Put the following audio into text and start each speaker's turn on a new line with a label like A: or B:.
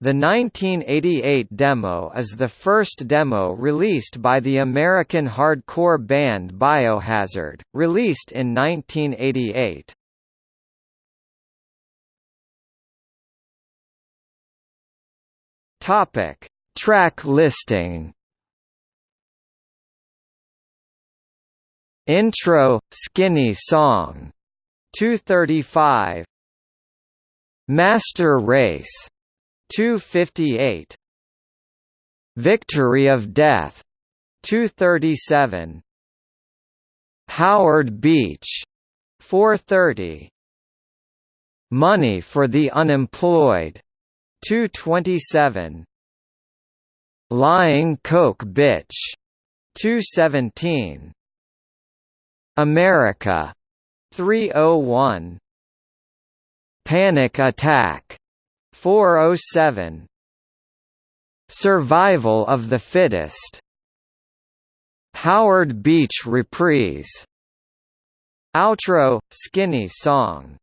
A: The 1988 demo is the first demo released by the American hardcore band Biohazard, released in 1988. Topic: Track listing. Intro Skinny Song 235 Master Race 258 Victory of Death 237 Howard Beach 430 Money for the Unemployed 227 Lying Coke Bitch 217 America 301 Panic Attack 407 Survival of the Fittest. Howard Beach Reprise. Outro Skinny Song